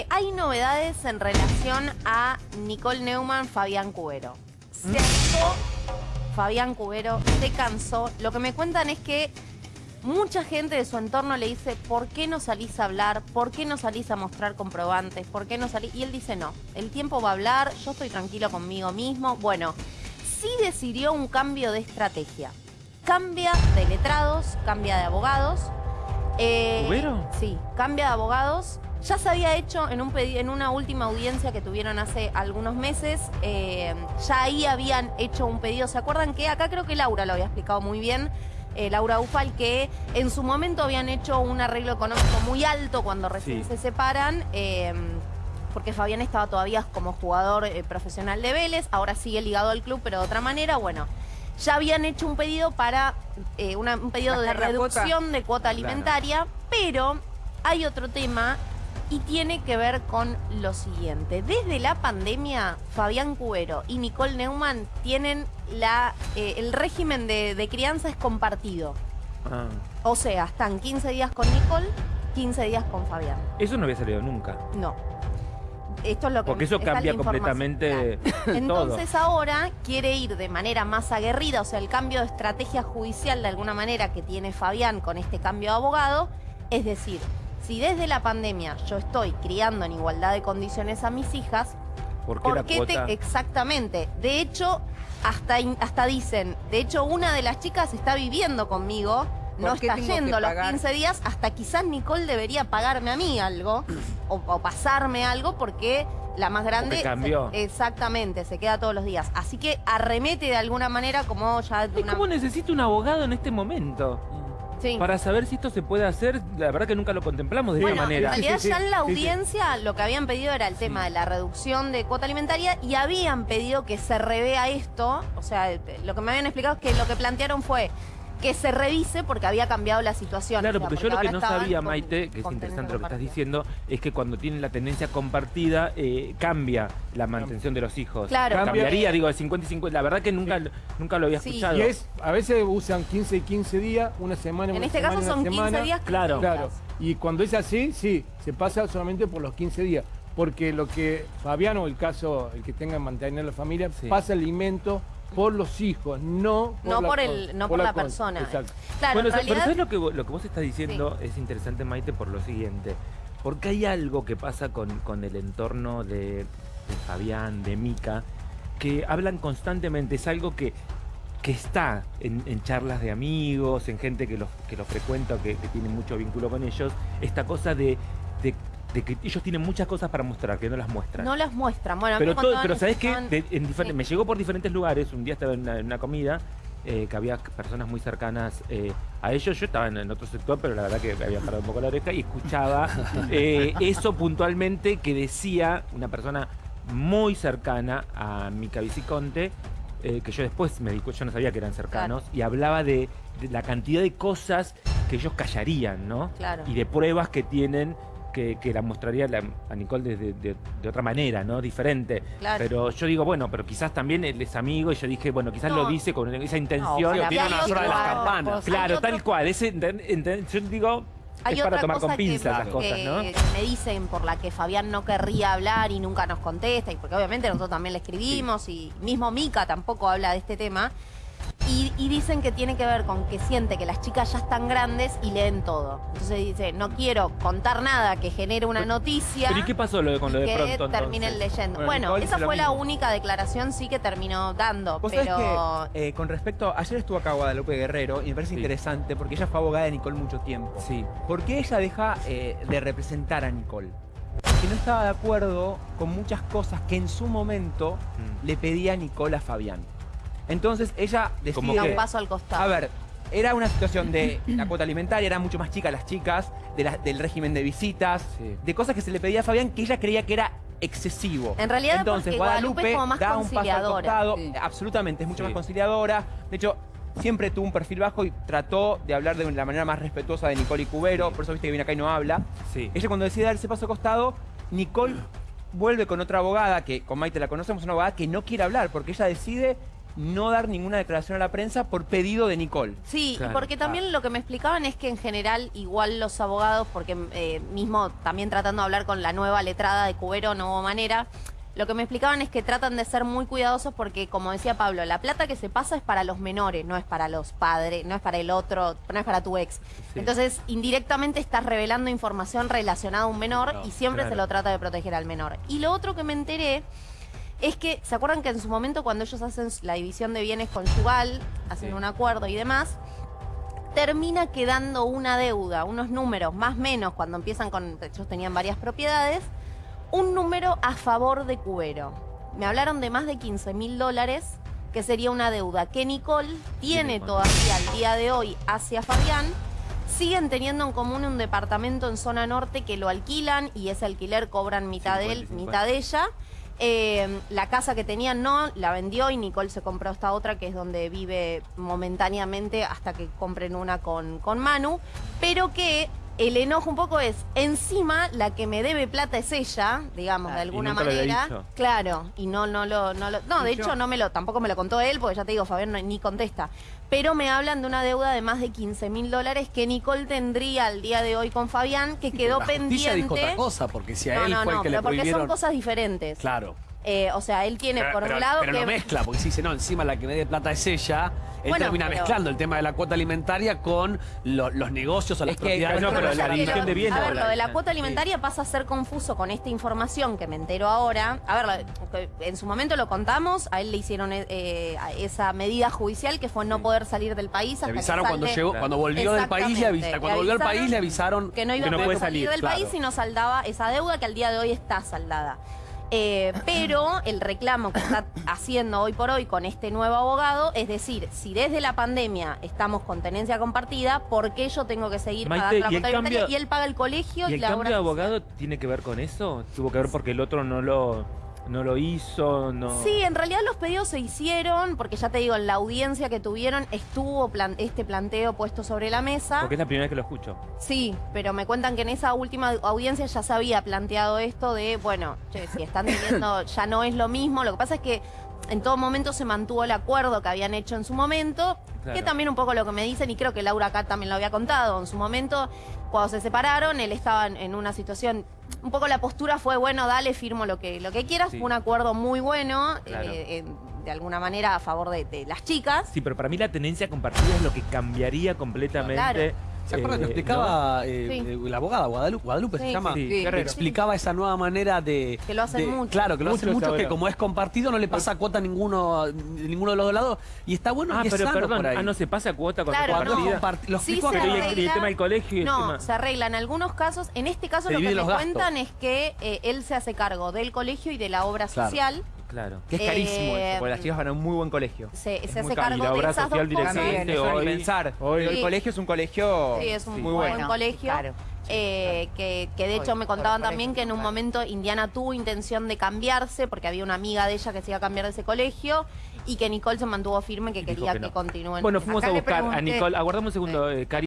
Eh, hay novedades en relación a Nicole Neumann, Fabián Cubero. Se hartó Fabián Cubero, se cansó. Lo que me cuentan es que mucha gente de su entorno le dice, ¿por qué no salís a hablar? ¿Por qué no salís a mostrar comprobantes? ¿Por qué no salís? Y él dice, no, el tiempo va a hablar, yo estoy tranquilo conmigo mismo. Bueno, sí decidió un cambio de estrategia. Cambia de letrados, cambia de abogados. Eh, ¿Cubero? Sí, cambia de abogados. Ya se había hecho en, un en una última audiencia que tuvieron hace algunos meses. eh, ya ahí habían hecho un pedido. ¿Se acuerdan que acá creo que Laura lo había explicado muy bien? eh, Laura Ufal, que en su momento habían hecho un arreglo económico muy alto cuando recién Sí. se separan. eh, porque Fabián estaba todavía como jugador eh, profesional de Vélez, ahora sigue ligado al club, pero de otra manera, bueno, ya habían hecho un pedido para eh, una- un pedido de reducción de cuota alimentaria, pero hay otro tema y tiene que ver con lo siguiente. Desde la pandemia, Fabián Cubero y Nicole Neumann tienen la, eh, el régimen de, de crianza es compartido. Ah, O sea, están 15 días con Nicole, 15 días con Fabián. eso no había salido nunca. No. Esto es lo que Porque eso cambia completamente todo. Entonces ahora quiere ir de manera más aguerrida, o sea, el cambio de estrategia judicial de alguna manera que tiene Fabián con este cambio de abogado, es decir, si desde la pandemia yo estoy criando en igualdad de condiciones a mis hijas, ¿Por qué la ¿por qué te exactamente? De hecho, hasta hasta dicen, de hecho una de las chicas está viviendo conmigo, no ¿Por qué está yendo los pagar? 15 días, hasta quizás Nicole debería pagarme a mí algo o, o pasarme algo porque la más grande Porque cambió. se- exactamente, se queda todos los días. Así que arremete de alguna manera como ya de ¿Y una ¿Cómo necesito un abogado en este momento? Sí. Para saber si esto se puede hacer, la verdad que nunca lo contemplamos de Bueno, esta manera. en realidad Sí, sí, ya sí, en la sí, sí. audiencia lo que habían pedido era el tema de la reducción de cuota alimentaria y habían pedido que se revea esto. O sea, lo que me habían explicado es que lo que plantearon fue que se revise porque había cambiado la situación. Claro, O sea, porque yo lo que no sabía, con- Maite, que es interesante lo que estás diciendo, es que cuando tienen la tendencia compartida, eh, cambia la mantención de los hijos. Claro. Cambia- Cambiaría, digo, de 50 y 50. La verdad que nunca, nunca lo había Sí. escuchado. Y es, a veces usan 15 y 15 días, una semana, En una este semana, caso son 15 semana. días. Claro. Claro. Y cuando es así, sí, se pasa solamente por los 15 días. Porque lo que Fabián o el caso, el que tenga que mantener la familia, Sí. pasa alimento por los hijos, no por, No la, por el- no por la persona. Exacto. Claro, bueno, en pero ¿sabes lo que, lo que vos estás diciendo? Es interesante, Maite, por lo siguiente. Porque hay algo que pasa con, con el entorno de, de Fabián, de Mica, que hablan constantemente. Es algo que, que está en, en charlas de amigos, en gente que los, que los frecuenta que, que tiene mucho vínculo con ellos. Esta cosa de, de- de que ellos tienen muchas cosas para mostrar, que no las muestran. no las muestran. Bueno, Pero, me todo, pero que ¿sabes qué? estaban- De- en difer- Sí. Me llegó por diferentes lugares. Un día estaba en una, en una comida eh, que había personas muy cercanas eh, a ellos. Yo estaba en, en otro sector, pero la verdad que me había parado un poco la oreja y escuchaba eh, eso puntualmente que decía una persona muy cercana a Mica Viciconte. eh, que yo después me yo no sabía que eran cercanos, y hablaba de, de la cantidad de cosas que ellos callarían, ¿no? Claro. y de pruebas que tienen que, que la mostraría la- a Nicole de, de- de- de otra manera, ¿no? Diferente. Claro. Pero yo digo, bueno, pero quizás también él es amigo y yo dije, bueno, quizás No. lo dice con esa intención. Y tiene una sola de las campanas. claro, otro- tal cual. Ese, enten- enten- yo digo, Hay es para otra tomar cosa con pinzas que, las cosas, que- ¿no? que me dicen por la que Fabián no querría hablar y nunca nos contesta, y porque obviamente nosotros también le escribimos y mismo Mica tampoco habla de este tema. Y, y dicen que tiene que ver con que siente que las chicas ya están grandes y leen todo. Entonces dice, no quiero contar nada que genere una noticia. Pero ¿y qué pasó lo de, con lo de que pronto terminen entonces? leyendo. Bueno, esa fue la única declaración sí que terminó dando. Vos pero sabés que, eh, con respecto, ayer estuvo acá Guadalupe Guerrero y me parece Sí. interesante porque ella fue abogada de Nicole mucho tiempo. Sí. ¿Por qué ella deja eh, de representar a Nicole? Porque no estaba de acuerdo con muchas cosas que en su momento Mm. le pedía Nicole a Fabián. Entonces ella decide... da que- un paso al costado. A ver, era una situación de la cuota alimentaria, eran mucho más chicas las chicas, de la- del régimen de visitas, Sí. de cosas que se le pedía a Fabián que ella creía que era excesivo. En realidad Entonces, porque Guadalupe, Guadalupe es como más da un paso al costado, Sí. absolutamente, es mucho Sí. más conciliadora. De hecho, siempre tuvo un perfil bajo y trató de hablar de la manera más respetuosa de Nicole y Cubero, Sí. por eso viste que viene acá y no habla. Sí. Ella cuando decide dar ese paso al costado, Nicole vuelve con otra abogada, que con Maite la conocemos, una abogada que no quiere hablar, porque ella decide no dar ninguna declaración a la prensa por pedido de Nicole. Sí, Claro. porque también lo que me explicaban es que en general igual los abogados, porque eh, mismo también tratando de hablar con la nueva letrada de Cubero, no hubo manera, lo que me explicaban es que tratan de ser muy cuidadosos porque, como decía Pablo, la plata que se pasa es para los menores, no es para los padres, no es para el otro, no es para tu ex. Sí. Entonces, indirectamente estás revelando información relacionada a un menor No, y siempre claro. se lo trata de proteger al menor. Y lo otro que me enteré es que, ¿se acuerdan que en su momento cuando ellos hacen la división de bienes conyugal, hacen Sí. un acuerdo y demás, termina quedando una deuda, unos números, más o menos, cuando empiezan con, ellos tenían varias propiedades, un número a favor de Cubero. Me hablaron de más de 15 mil dólares, que sería una deuda que Nicole tiene todavía al día de hoy hacia Fabián. Siguen teniendo en común un departamento en zona norte que lo alquilan y ese alquiler cobran mitad de él, 50 y 50. mitad de ella. Eh, la casa que tenían no, la vendió y Nicole se compró esta otra que es donde vive momentáneamente hasta que compren una con, con Manu. Pero que el enojo un poco es, encima la que me debe plata es ella, digamos, de y alguna nunca lo había manera. dicho. Claro, y no, no lo, no lo- No, de hecho no me lo, tampoco me lo contó él, porque ya te digo, Fabián no- ni contesta. Pero me hablan de una deuda de más de 15 mil dólares que Nicole tendría al día de hoy con Fabián, que quedó La pendiente. dijo otra cosa, porque si a no, él no, fue no, el que le pero porque prohibieron... son cosas diferentes. Claro. Eh, o sea, él tiene Pero, por pero- un lado pero que... lo mezcla, porque si dice, no, encima la que me dé plata es ella, él Bueno, termina pero- mezclando el tema de la cuota alimentaria con lo- los negocios o las Es que- propiedades. no, pero la división de bienes A ver, lo de la cuota alimentaria pasa a ser confuso con esta información que me entero ahora. A ver, en su momento lo contamos, a él le hicieron eh, esa medida judicial que fue no poder salir del país hasta Le que avisaron cuando llegó, cuando volvió del país, le Exactamente. avisa- cuando volvió al avisaron país le avisaron que no iba que no a poder salir salir, del claro. país y no saldaba esa deuda que al día de hoy está saldada. Eh, pero el reclamo que está haciendo hoy por hoy con este nuevo abogado es decir, si desde la pandemia estamos con tenencia compartida, ¿por qué yo tengo que seguir Maite, pagando la cuota cambio- Y él paga el colegio y, ¿Y el la cambio de abogado tiene que ver con eso? ¿Tuvo que ver porque el otro no lo, no lo hizo? No... Sí, en realidad los pedidos se hicieron, porque ya te digo, en la audiencia que tuvieron estuvo plan- este planteo puesto sobre la mesa. Porque es la primera vez que lo escucho. Sí, pero me cuentan que en esa última audiencia ya se había planteado esto de, bueno, che, si están diciendo ya no es lo mismo, lo que pasa es que en todo momento se mantuvo el acuerdo que habían hecho en su momento, que Claro. también un poco lo que me dicen, y creo que Laura acá también lo había contado, en su momento, cuando se separaron, él estaba en, en una situación, un poco la postura fue, bueno, dale, firmo lo que, lo que quieras, Sí. fue un acuerdo muy bueno, Claro. eh, eh, de alguna manera a favor de, de las chicas. Sí, pero para mí la tenencia compartida es lo que cambiaría completamente. Claro. ¿Se acuerdan? Lo eh, explicaba eh, Sí. eh, la abogada Guadalupe, Guadalupe Sí, se llama. Sí. Explicaba esa nueva manera de. Que lo hacen de- mucho. Claro, que lo hacen Muchos mucho, que como es compartido no le pasa cuota a ninguno, ninguno de los dos lados. Y está bueno Ah, que es pero sano perdón, por ahí. ah, no se pasa cuota con Claro, Cuando es no. comparti- Lo Sí se arregla. y el tema del colegio y el No, tema... se arregla en algunos casos. En este caso Se lo que me los cuentan es que eh, él se hace cargo del colegio y de la obra Claro. social. Claro. Que es carísimo Eh, eso, porque las chicas van a un muy buen colegio. Se, Es se muy hace caro. Y cargo la de obra esas dos social directamente hoy- pensar. hoy- Pero el Sí. colegio es un colegio Sí, es un muy muy bueno. buen colegio. Claro. eh, que, que de hecho Hoy, me contaban colegio, también que en un claro. momento Indiana tuvo intención de cambiarse porque había una amiga de ella que se iba a cambiar de ese colegio y que Nicole se mantuvo firme que quería que que, no. continúen. Bueno, fuimos Acá a buscar a Nicole. Aguardamos un segundo, eh, Cari.